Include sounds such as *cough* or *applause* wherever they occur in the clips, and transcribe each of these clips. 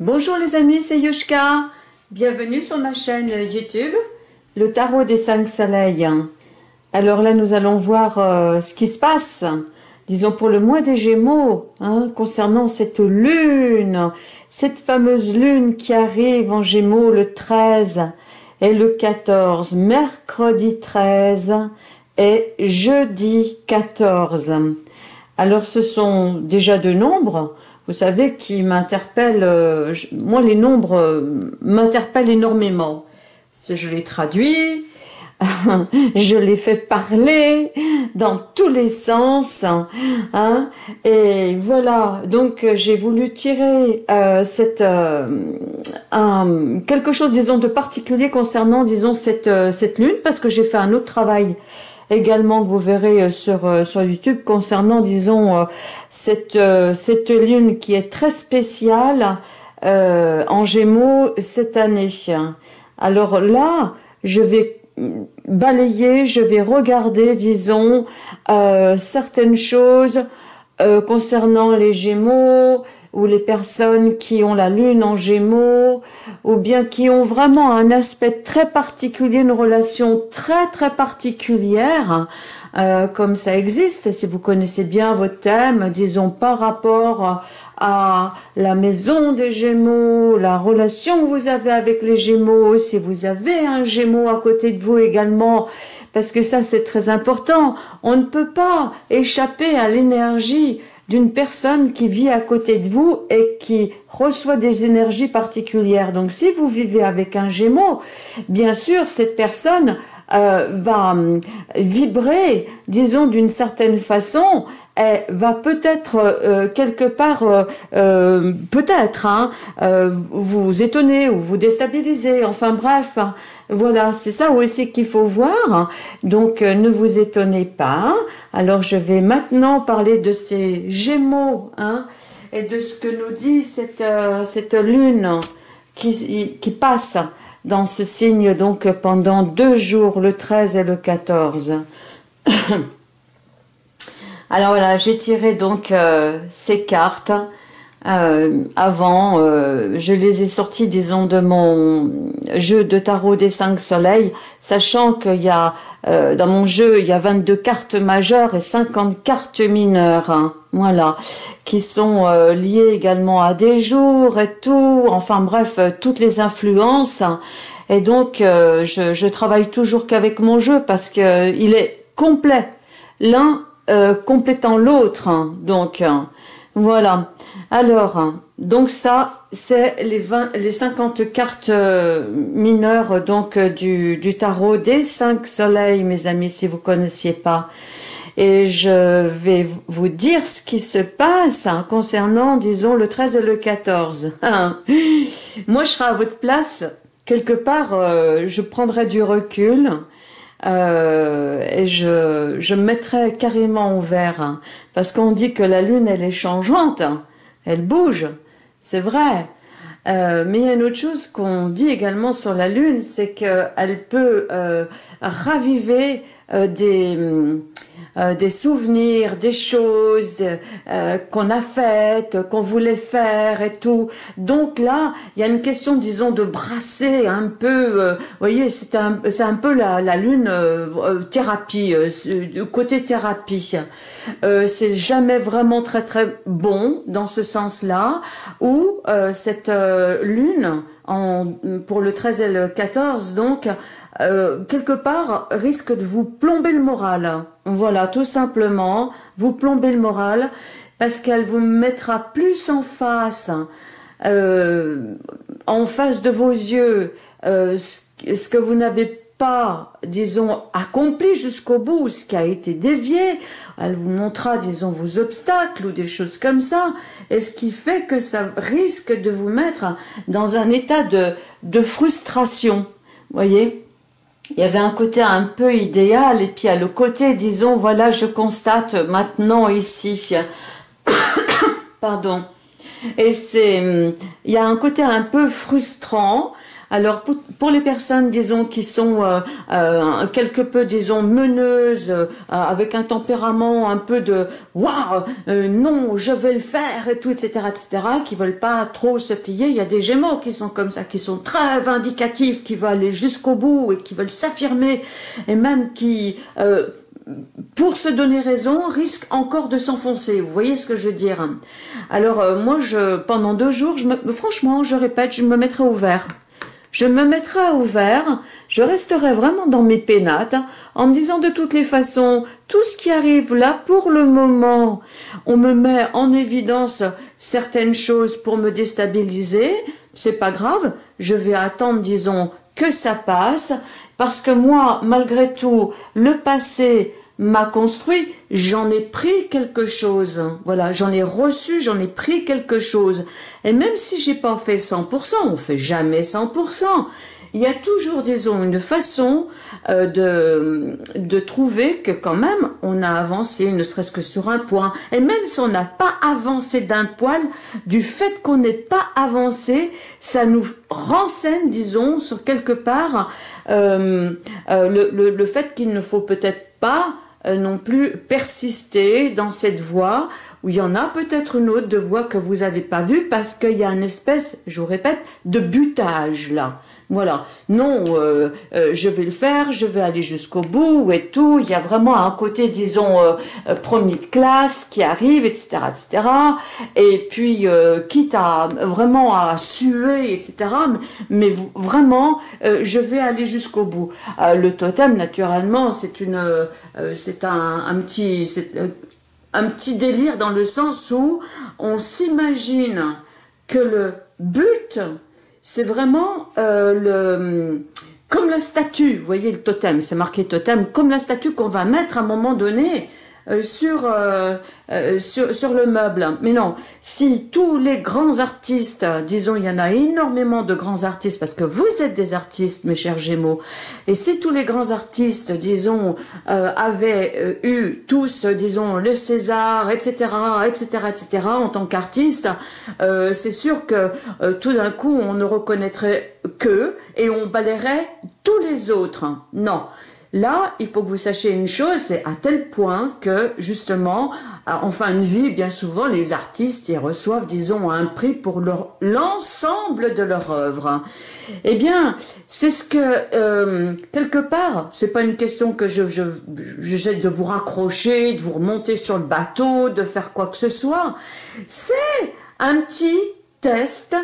Bonjour les amis, c'est Yushka. Bienvenue sur ma chaîne YouTube, le tarot des cinq soleils. Alors là, nous allons voir euh, ce qui se passe, disons pour le mois des Gémeaux, hein, concernant cette lune, cette fameuse lune qui arrive en Gémeaux le 13 et le 14, mercredi 13 et jeudi 14. Alors ce sont déjà deux nombres, vous savez, qui m'interpellent, euh, moi les nombres euh, m'interpellent énormément. Je les traduis, *laughs* je les fais parler dans tous les sens. Hein, et voilà, donc j'ai voulu tirer euh, cette, quelque chose, disons, de particulier concernant, disons, cette, cette lune, parce que j'ai fait un autre travail également que vous verrez euh, sur, euh, sur YouTube concernant, disons, euh, cette, cette lune qui est très spéciale en Gémeaux cette année. Alors là, je vais balayer, je vais regarder, disons, certaines choses concernant les Gémeaux, ou les personnes qui ont la lune en gémeaux, ou bien qui ont vraiment un aspect très particulier, une relation très très particulière, euh, comme ça existe, si vous connaissez bien votre thème, disons par rapport à la maison des Gémeaux, la relation que vous avez avec les Gémeaux, si vous avez un Gémeau à côté de vous également, parce que ça c'est très important, on ne peut pas échapper à l'énergie d'une personne qui vit à côté de vous et qui reçoit des énergies particulières. Donc si vous vivez avec un Gémeaux, bien sûr, cette personne euh, va hum, vibrer, disons d'une certaine façon, va peut-être euh, quelque part, euh, peut-être, hein, vous étonner ou vous déstabiliser. Enfin bref, hein. voilà, c'est ça aussi qu'il faut voir. Donc ne vous étonnez pas. Alors je vais maintenant parler de ces Gémeaux, hein, et de ce que nous dit cette cette lune qui qui passe dans ce signe donc pendant deux jours, le 13 et le 14. *coughs* Alors voilà, j'ai tiré donc euh, ces cartes. Euh, avant, euh, je les ai sorties, disons, de mon jeu de tarot des cinq soleils, sachant qu'il y a, dans mon jeu, il y a 22 cartes majeures et 50 cartes mineures, hein, voilà, qui sont liées également à des jours et tout, enfin bref, toutes les influences. Et donc, je, je travaille toujours qu'avec mon jeu parce que il est complet. L'un euh, complétant l'autre. Hein. donc, hein. voilà. Alors, hein. donc ça, c'est les, 20, les 50 cartes euh, mineures donc euh, du, du tarot des 5 soleils, mes amis, si vous connaissiez pas. Et je vais vous dire ce qui se passe concernant, disons, le 13 et le 14. *laughs* Moi, je serai à votre place. Quelque part, je prendrai du recul euh, et je, je mettrais carrément au vert, hein, parce qu'on dit que la lune, elle est changeante, hein. elle bouge, c'est vrai. Euh, mais il y a une autre chose qu'on dit également sur la lune, c'est qu'elle peut euh, raviver euh, des euh, des souvenirs, des choses euh, qu'on a faites, qu'on voulait faire et tout. Donc là, il y a une question, disons, de brasser un peu. Euh, vous voyez, c'est un, c'est un peu la, la lune thérapie, côté thérapie. c'est jamais vraiment très très bon dans ce sens-là, où cette lune, en, pour le 13 et le 14, donc, euh, quelque part, risque de vous plomber le moral. Voilà, tout simplement, vous plomber le moral, parce qu'elle vous mettra plus en face, euh, en face de vos yeux, euh, ce que vous n'avez pas, disons, accompli jusqu'au bout, ce qui a été dévié, elle vous montrera, disons, vos obstacles ou des choses comme ça, et ce qui fait que ça risque de vous mettre dans un état de, de frustration, voyez? Il y avait un côté un peu idéal et puis à le côté, disons, voilà, je constate maintenant ici, *coughs* pardon, et c'est, il y a un côté un peu frustrant Alors pour, les personnes, disons, qui sont euh, euh, quelque peu, disons, meneuses, euh, avec un tempérament un peu de waouh, non, je vais le faire et tout, etc., etc., qui veulent pas trop se plier. Il y a des Gémeaux qui sont comme ça, qui sont très vindicatifs, qui veulent aller jusqu'au bout et qui veulent s'affirmer et même qui pour se donner raison, risquent encore de s'enfoncer. Vous voyez ce que je veux dire? Alors moi, je, pendant deux jours, je me, franchement, je répète, je me mettrai au vert je me mettrai à ouvert, je resterai vraiment dans mes pénates, en me disant de toutes les façons, tout ce qui arrive là, pour le moment, on me met en évidence certaines choses pour me déstabiliser, c'est pas grave, je vais attendre, disons, que ça passe, parce que moi, malgré tout, le passé, m'a construit, j'en ai pris quelque chose. Voilà, j'en ai reçu, j'en ai pris quelque chose. Et même si j'ai pas fait 100%, on fait jamais 100%. Il y a toujours, disons, une façon euh, de, de trouver que quand même on a avancé, ne serait-ce que sur un point. Et même si on n'a pas avancé d'un poil, du fait qu'on n'ait pas avancé, ça nous renseigne, disons, sur quelque part euh, euh, le, le, le fait qu'il ne faut peut-être pas non plus persister dans cette voie où il y en a peut-être une autre de voie que vous n'avez pas vue parce qu'il y a une espèce, je vous répète, de butage là. Voilà. Non, euh, euh, je vais le faire, je vais aller jusqu'au bout et tout. Il y a vraiment un côté, disons, euh, premier de classe qui arrive, etc., etc. Et puis, quitte à vraiment à suer, etc. Mais, vraiment, je vais aller jusqu'au bout. le totem, naturellement, c'est une, c'est un, un petit, c'est un petit délire dans le sens où on s'imagine que le but c'est vraiment euh, le comme la statue, vous voyez le totem, c'est marqué totem, comme la statue qu'on va mettre à un moment donné euh, sur, euh, euh, sur, sur, le meuble. Mais non, si tous les grands artistes, disons, il y en a énormément de grands artistes, parce que vous êtes des artistes, mes chers Gémeaux, et si tous les grands artistes, disons, avaient eu tous, disons, le César, etc., etc., etc., en tant qu'artistes, c'est sûr que tout d'un coup, on ne reconnaîtrait que et on balayerait tous les autres. Non. Là, il faut que vous sachiez une chose, c'est à tel point que, justement, en fin de vie, bien souvent, les artistes, ils reçoivent, disons, un prix pour l'ensemble de leur œuvre. Eh bien, c'est ce que, euh, quelque part, c'est pas une question que je, je, je de vous raccrocher, de vous remonter sur le bateau, de faire quoi que ce soit. C'est un petit test,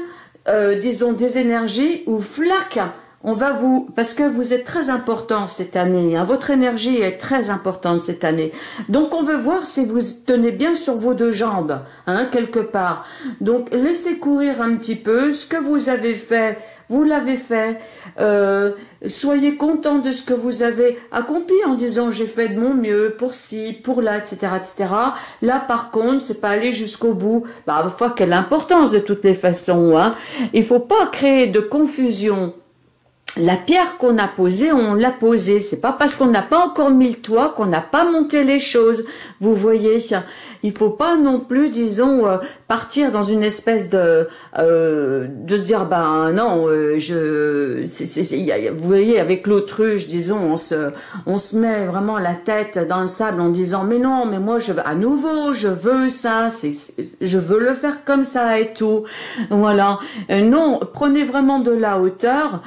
euh, disons, des énergies ou flac on va vous, parce que vous êtes très important cette année, hein, votre énergie est très importante cette année. Donc on veut voir si vous tenez bien sur vos deux jambes, hein, quelque part. Donc laissez courir un petit peu, ce que vous avez fait, vous l'avez fait. Euh, soyez content de ce que vous avez accompli en disant j'ai fait de mon mieux pour ci, pour là, etc., etc. Là, par contre, c'est pas aller jusqu'au bout. Bah, parfois, quelle importance de toutes les façons. Hein. Il faut pas créer de confusion la pierre qu'on a posée, on l'a posée. C'est pas parce qu'on n'a pas encore mis le toit qu'on n'a pas monté les choses. Vous voyez, il faut pas non plus, disons, euh, partir dans une espèce de euh, de se dire ben non, euh, je, vous voyez, avec l'autruche, disons, on se on se met vraiment la tête dans le sable en disant mais non, mais moi je à nouveau, je veux ça, c'est je veux le faire comme ça et tout. Voilà. non, prenez vraiment de la hauteur,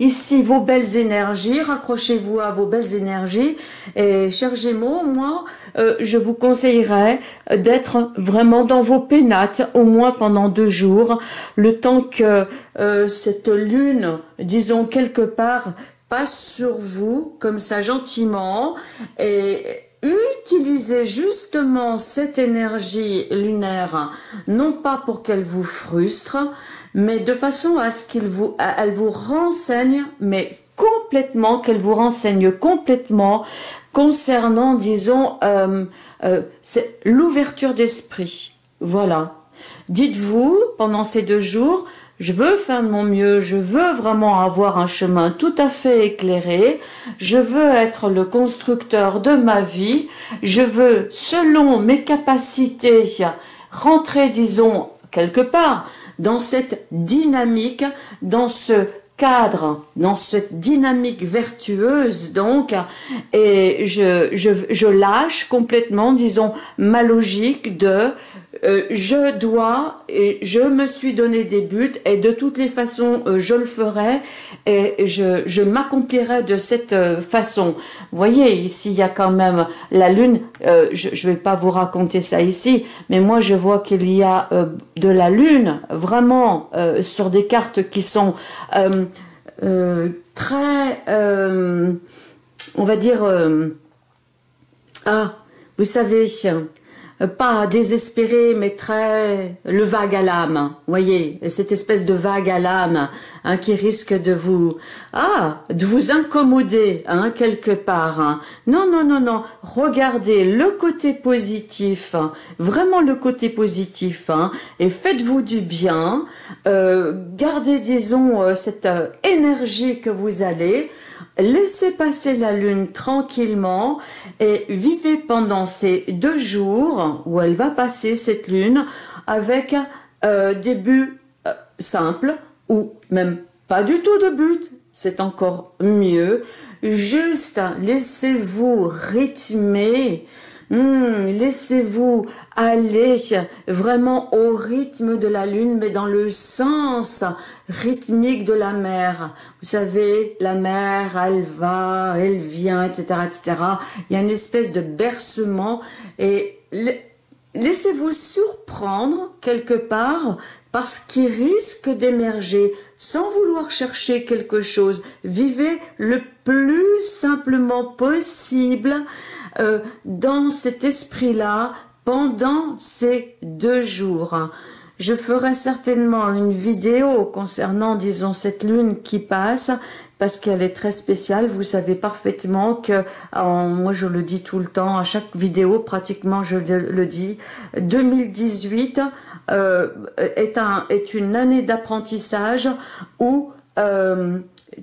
ici vos belles énergies, raccrochez-vous à vos belles énergies. Et chers Gémeaux, moi, euh, je vous conseillerais d'être vraiment dans vos pénates, au moins pendant deux jours, le temps que euh, cette lune, disons quelque part, passe sur vous, comme ça gentiment, et utilisez justement cette énergie lunaire, non pas pour qu'elle vous frustre, mais de façon à ce qu'il vous, elle vous renseigne, mais complètement, qu'elle vous renseigne complètement concernant, disons, euh, euh, l'ouverture d'esprit. Voilà. Dites-vous, pendant ces deux jours, je veux faire de mon mieux, je veux vraiment avoir un chemin tout à fait éclairé, je veux être le constructeur de ma vie, je veux, selon mes capacités, rentrer, disons, quelque part, dans cette dynamique, dans ce cadre, dans cette dynamique vertueuse donc, et je, je, je lâche complètement, disons, ma logique de euh, je dois et je me suis donné des buts et de toutes les façons euh, je le ferai et je, je m'accomplirai de cette euh, façon. Vous voyez, ici il y a quand même la lune, je ne vais pas vous raconter ça ici, mais moi je vois qu'il y a de la lune vraiment sur des cartes qui sont très, on va dire, ah, vous savez, pas désespéré, mais très le vague à l'âme. Voyez, cette espèce de vague à l'âme hein, qui risque de vous ah de vous incommoder hein, quelque part. Hein. Non, non, non, non. Regardez le côté positif, vraiment le côté positif, et faites-vous du bien. Euh, gardez, disons, euh, cette énergie que vous allez laissez passer la lune tranquillement et vivez pendant ces deux jours où elle va passer cette lune avec euh, des buts euh, simples ou même pas du tout de but, c'est encore mieux. Juste laissez-vous rythmer Hmm, laissez-vous aller vraiment au rythme de la lune, mais dans le sens rythmique de la mer. Vous savez, la mer, elle va, elle vient, etc., etc. Il y a une espèce de bercement et laissez-vous surprendre quelque part parce qu'il risque d'émerger sans vouloir chercher quelque chose. Vivez le plus simplement possible euh, dans cet esprit-là pendant ces deux jours. Je ferai certainement une vidéo concernant, disons, cette lune qui passe, parce qu'elle est très spéciale. Vous savez parfaitement que, moi je le dis tout le temps, à chaque vidéo pratiquement je le dis, 2018 euh, est, un, est une année d'apprentissage où euh,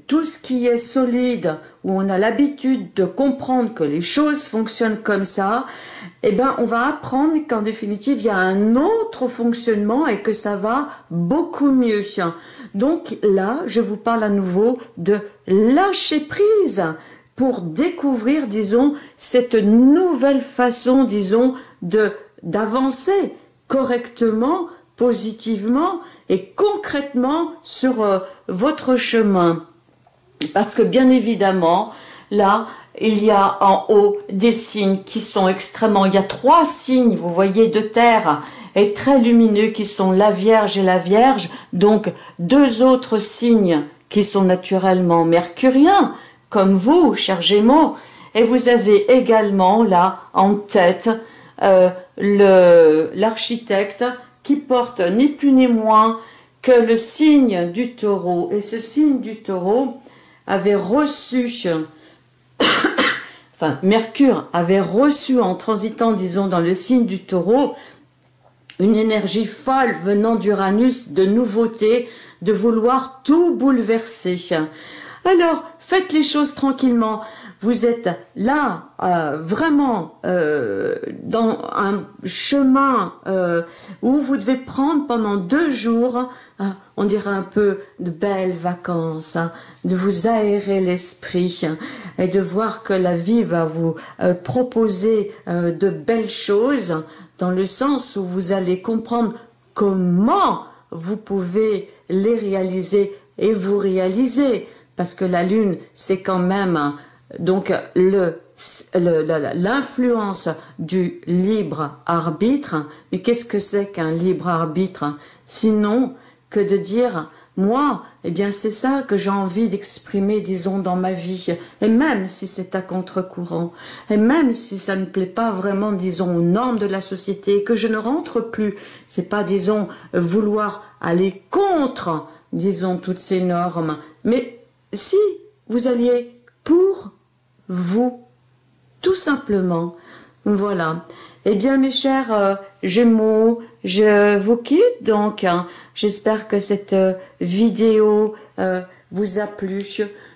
tout ce qui est solide, où on a l'habitude de comprendre que les choses fonctionnent comme ça, eh ben, on va apprendre qu'en définitive, il y a un autre fonctionnement et que ça va beaucoup mieux. Donc là, je vous parle à nouveau de lâcher prise pour découvrir, disons, cette nouvelle façon, disons, de d'avancer correctement, positivement et concrètement sur euh, votre chemin. Parce que bien évidemment, là, il y a en haut des signes qui sont extrêmement... Il y a trois signes, vous voyez, de terre et très lumineux qui sont la Vierge et la Vierge. Donc, deux autres signes qui sont naturellement mercuriens, comme vous, cher Gémeaux. Et vous avez également là en tête euh, l'architecte qui porte ni plus ni moins que le signe du taureau. Et ce signe du taureau, avait reçu, *coughs* enfin Mercure avait reçu en transitant, disons, dans le signe du taureau, une énergie folle venant d'Uranus de nouveauté, de vouloir tout bouleverser. Alors, faites les choses tranquillement. Vous êtes là, euh, vraiment, euh, dans un chemin euh, où vous devez prendre pendant deux jours on dirait un peu de belles vacances, hein, de vous aérer l'esprit et de voir que la vie va vous proposer de belles choses dans le sens où vous allez comprendre comment vous pouvez les réaliser et vous réaliser parce que la lune c'est quand même hein, donc le l'influence du libre arbitre. Mais qu'est-ce que c'est qu'un libre arbitre? Sinon que de dire moi, eh bien c'est ça que j'ai envie d'exprimer, disons, dans ma vie, et même si c'est à contre-courant, et même si ça ne plaît pas vraiment, disons, aux normes de la société, que je ne rentre plus, c'est pas, disons, vouloir aller contre, disons, toutes ces normes, mais si vous alliez pour vous, tout simplement, voilà. Eh bien, mes chers euh, Gémeaux, je vous quitte donc. Hein. J'espère que cette euh, vidéo euh, vous a plu.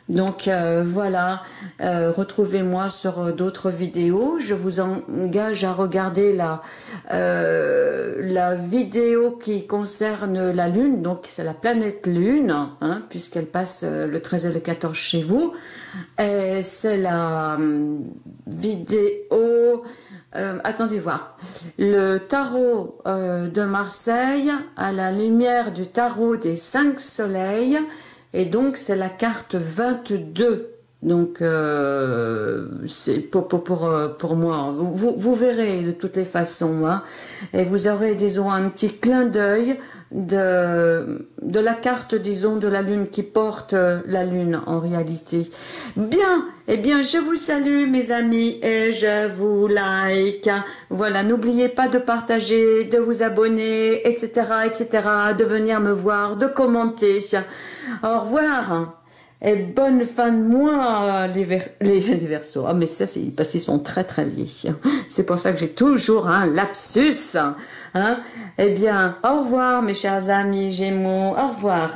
Donc euh, voilà, euh, retrouvez-moi sur d'autres vidéos. Je vous engage à regarder la, vidéo qui concerne la Lune, donc c'est la planète Lune, hein, puisqu'elle passe le 13 et le 14 chez vous. C'est la vidéo euh, attendez voir. Le tarot euh, de Marseille à la lumière du tarot des cinq soleils. Et donc, c'est la carte 22. Donc, euh, c'est pour, pour, pour, moi. Vous, vous, verrez de toutes les façons. Hein. Et vous aurez, disons, un petit clin d'œil de, de la carte, disons, de la Lune qui porte euh, la Lune en réalité. Bien, eh bien, je vous salue mes amis et je vous like. Voilà, n'oubliez pas de partager, de vous abonner, etc., etc., de venir me voir, de commenter. Au revoir et bonne fin de mois *laughs* les, les, versos. Ah mais ça c'est parce qu'ils sont très très liés. C'est pour ça que j'ai toujours un lapsus. Hein. Eh bien, au revoir mes chers amis Gémeaux, au revoir.